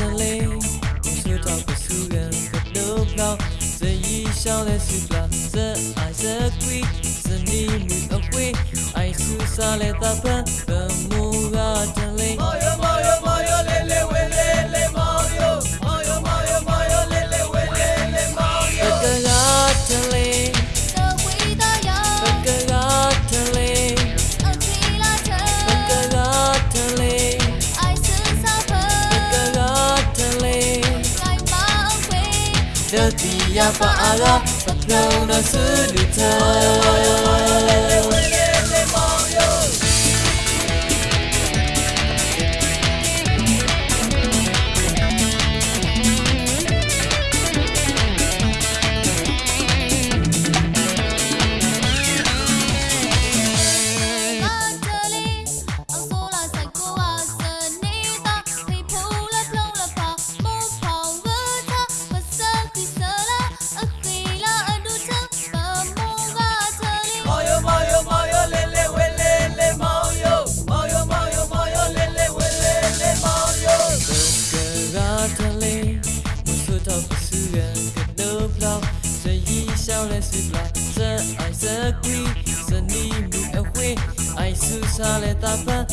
这里红色草的树根在祷告这一宵的时光这爱这贵这里绿的贵爱是撒了大盆 The Fa'ala, Fa'ala, Fa'ala, Fa'ala, Fa'ala, Fa'ala, Fa'ala, Fa'ala, sei il so la 鬼，是你不理会，爱是傻的打扮